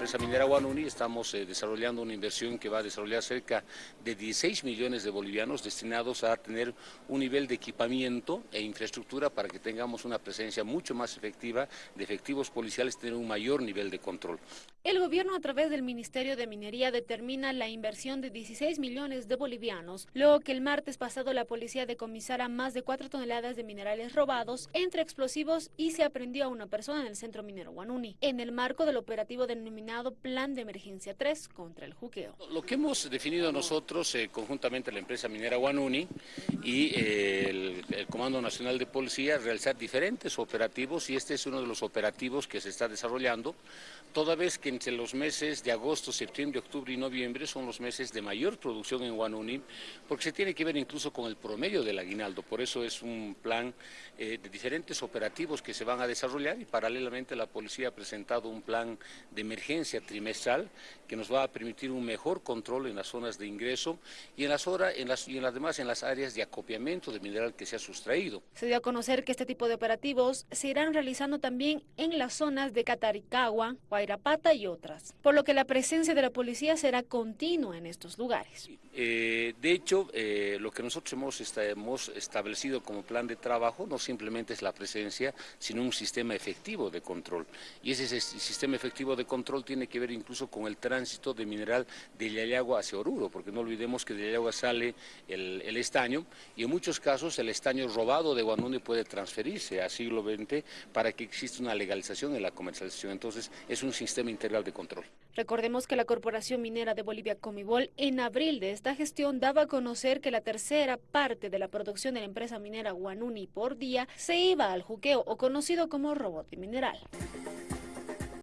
empresa minera Guanuni estamos eh, desarrollando una inversión que va a desarrollar cerca de 16 millones de bolivianos destinados a tener un nivel de equipamiento e infraestructura para que tengamos una presencia mucho más efectiva de efectivos policiales, tener un mayor nivel de control. El gobierno a través del Ministerio de Minería determina la inversión de 16 millones de bolivianos, luego que el martes pasado la policía decomisara más de 4 toneladas de minerales robados entre explosivos y se aprendió a una persona en el centro minero Guanuni, en el marco del operativo denominado Plan de Emergencia 3 contra el juqueo. Lo que hemos definido nosotros eh, conjuntamente la empresa minera Guanuni y eh, el, el Comando Nacional de Policía realizar diferentes operativos y este es uno de los operativos que se está desarrollando, toda vez que entre los meses de agosto, septiembre, octubre y noviembre son los meses de mayor producción en Guanuni, porque se tiene que ver incluso con el promedio del aguinaldo, por eso es un plan eh, de diferentes operativos que se van a desarrollar y paralelamente la policía ha presentado un plan de emergencia trimestral que nos va a permitir un mejor control en las zonas de ingreso y en las, horas, en las, y en las demás en las áreas de acopiamiento de mineral que se ha sustraído. Se dio a conocer que este tipo de operativos se irán realizando también en las zonas de Cataricagua, Guairapata y otras, por lo que la presencia de la policía será continua en estos lugares. Eh, de hecho, eh, lo que nosotros hemos, está, hemos, establecido como plan de trabajo no simplemente es la presencia, sino un sistema efectivo de control. Y ese, ese sistema efectivo de control tiene que ver incluso con el tránsito de mineral de Yayagua hacia Oruro, porque no olvidemos que de Yayagua sale el, el, estaño y en muchos casos el estaño robado de Guanuni puede transferirse a siglo XX para que exista una legalización en la comercialización. Entonces, es un sistema integral de control. Recordemos que la Corporación Minera de Bolivia, Comibol, en abril de esta gestión daba a conocer que la tercera parte de la producción de la empresa minera Guanuni por día se iba al juqueo o conocido como robo de mineral.